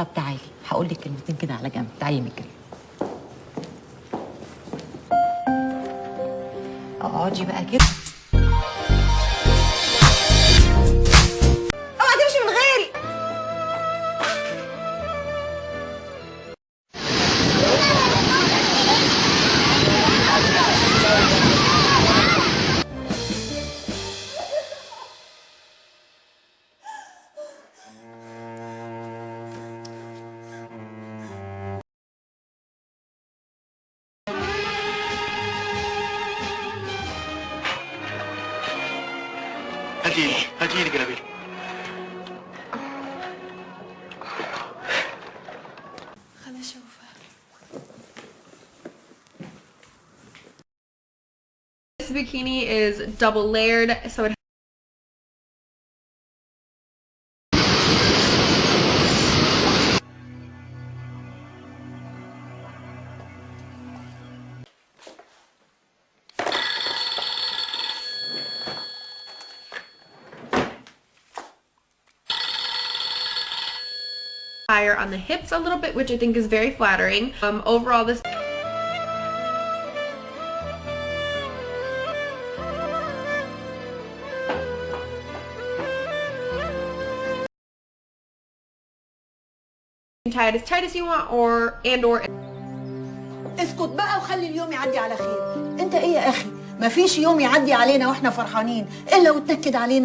طب تعالي هقول لك كلمتين كده على جنب. تعالي مجري اقعدي بقى كده. هاتي ايدك هاتي ايدك يا نبيل خليني اشوفها This bikini is double layered, so it higher on the hips a little bit, which I think is very flattering. Um, overall, this tie it as tight as you want or and or اسكت بقى وخلي اليوم يعدي على خير انت ايه يا اخي ما فيش يوم يعدي علينا واحنا فرحانين الا وتنكد علينا